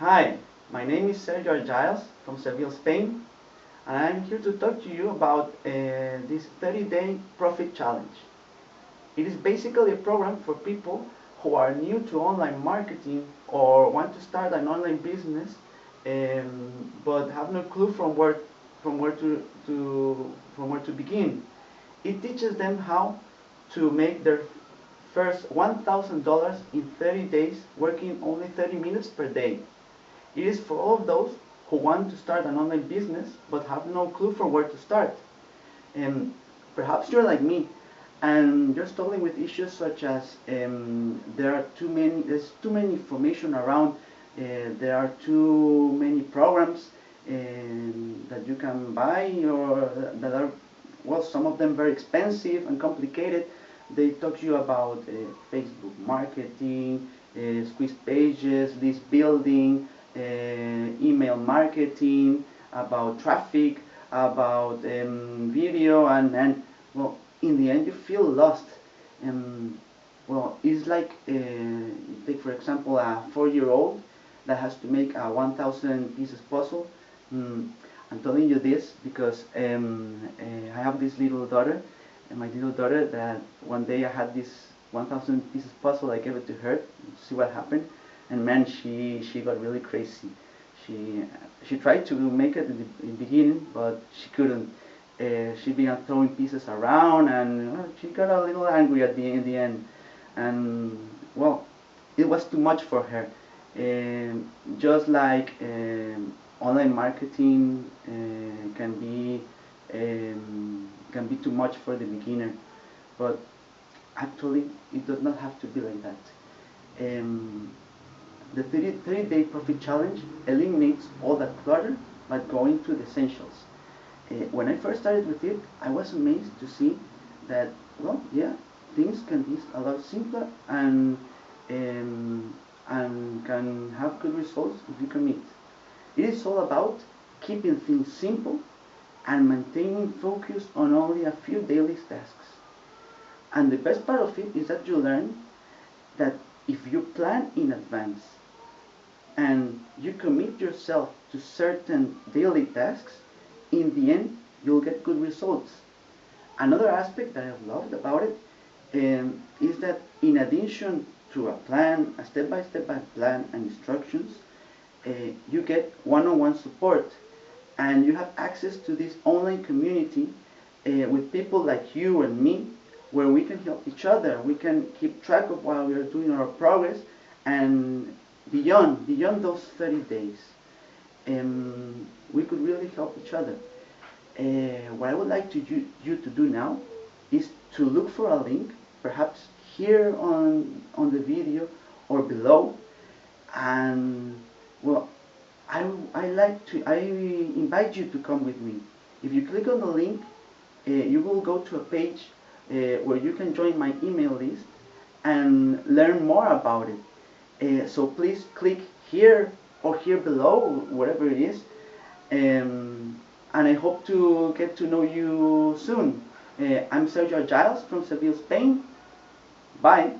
Hi, my name is Sergio Giles from Seville, Spain, and I'm here to talk to you about uh, this 30-day profit challenge. It is basically a program for people who are new to online marketing or want to start an online business um, but have no clue from where from where to, to from where to begin. It teaches them how to make their first $1,000 in 30 days working only 30 minutes per day. It is for all of those who want to start an online business but have no clue from where to start. And perhaps you're like me and you're struggling with issues such as um, there are too many there's too many information around uh, there are too many programs um, that you can buy or that are well some of them very expensive and complicated they talk to you about uh, Facebook marketing uh, squeeze pages list building uh, email marketing about traffic about um, video and and well in the end you feel lost. And well it's like uh, take for example a four-year-old that has to make a 1000 pieces puzzle. Mm, I'm telling you this because um, uh, I have this little daughter and my little daughter that one day I had this 1000 pieces puzzle I gave it to her. See what happened and man she she got really crazy. She she tried to make it in the, in the beginning but she couldn't. Uh, she began throwing pieces around and uh, she got a little angry at the in the end. And well it was too much for her. Um, just like um, online marketing uh, can be um, can be too much for the beginner. But actually it does not have to be like that. Um, the 30, 30 day profit challenge eliminates all that clutter by going to the essentials uh, when I first started with it, I was amazed to see that, well, yeah, things can be a lot simpler and um, and can have good results if you commit. It is all about keeping things simple and maintaining focus on only a few daily tasks. And the best part of it is that you learn that if you plan in advance and you commit yourself to certain daily tasks, in the end, you'll get good results. Another aspect that I've loved about it um, is that in addition to a plan, a step-by-step -step plan and instructions, uh, you get one-on-one -on -one support and you have access to this online community uh, with people like you and me where we can help each other. We can keep track of while we are doing our progress and beyond, beyond those 30 days um, we could really help each other. Uh, what I would like to you, you to do now is to look for a link, perhaps here on, on the video or below, and well, I, I like to, I invite you to come with me. If you click on the link, uh, you will go to a page uh, where you can join my email list and learn more about it. Uh, so please click here or here below, whatever it is. Um, and I hope to get to know you soon. Uh, I'm Sergio Giles from Seville, Spain. Bye.